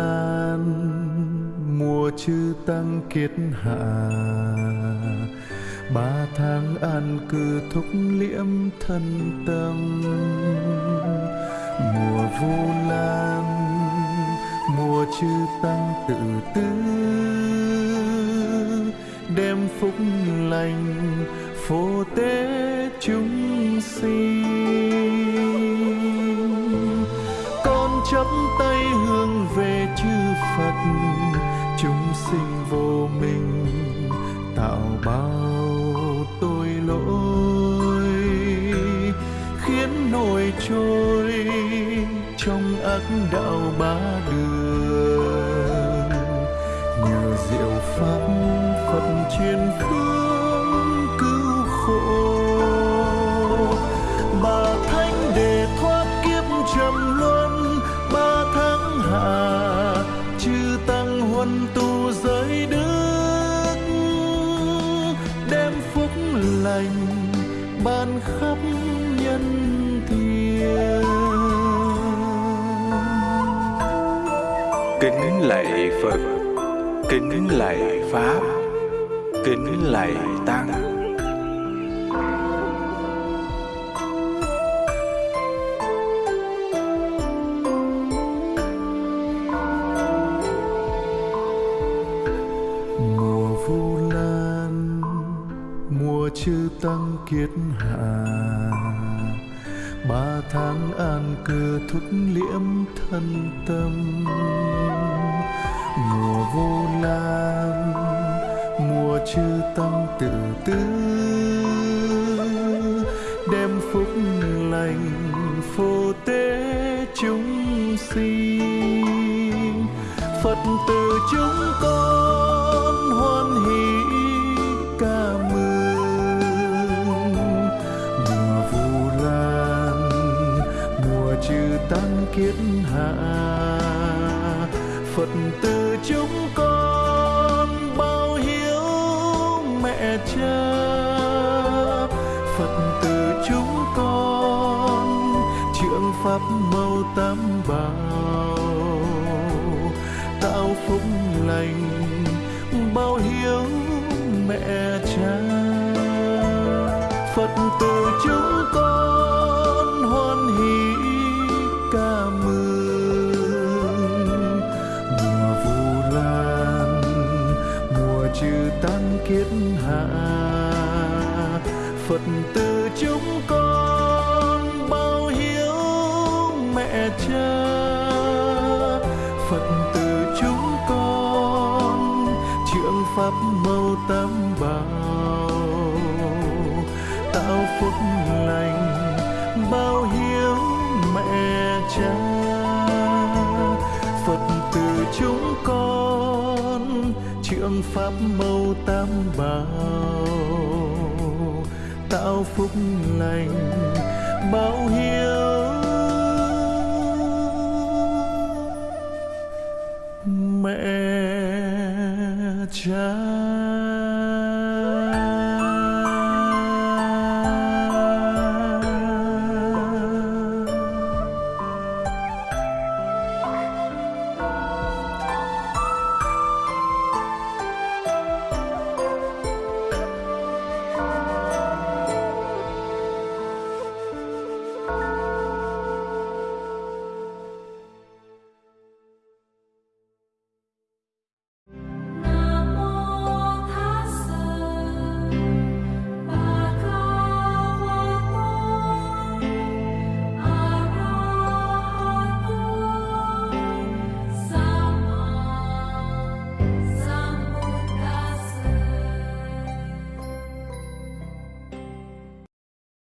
lan mùa chư tăng kiết hạ. Ba tháng an cư thúc liễm thân tâm. Mùa vu lan mùa chư tăng tự tư đem phúc lành phổ tế chúng sinh chắp tay hướng về chư phật. Chúng sinh vô minh, tạo bao tội lỗi, khiến nổi trôi trong ác đạo ba đường. Nhờ diệu pháp phật truyền phương đang huân tu giới đức đem phúc lành ban khắp nhân thiên. Kính lạy phật, kính lạy pháp, kính lạy tăng. Chư tăng kiết hạ. Ba tháng an cư thúc liễm thân tâm. Mùa vô lan, mùa chư tăng tự tư đem phúc lành phổ tế chúng sinh. Phật từ chúng con hoan hỷ. Tăng kiết hạ. Phật từ chúng con bao hiếu mẹ cha. Phật từ chúng con trượng pháp mâu tam bảo. Tạo phúc lành, bao hiếu mẹ cha. Phật từ chúng con mừng mùa vu lan mùa trừ tan kiết hạ phật tử chúng con bao hiếu mẹ cha. Phật tử chúng con trượng pháp mâu tam bảo tạo phúc lành bao hiếu mẹ cha. Phương pháp mâu tam bảo tạo phúc lành bao hiếu mẹ cha.